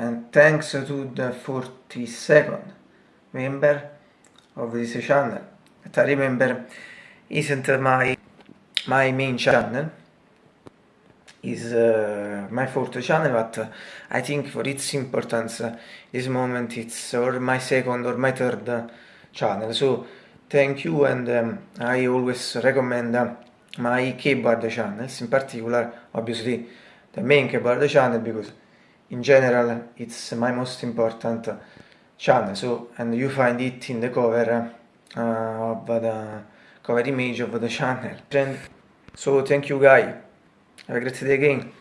and thanks to the 42nd member of this channel. That I remember isn't my my main channel. Is uh, my fourth channel but uh, I think for its importance uh, this moment it's or my second or my third channel. So thank you and um, I always recommend uh, my keyboard channels in particular obviously the main keyboard channel because in general it's my most important channel. So and you find it in the cover uh, of the cover image of the channel. So thank you guys have a great day again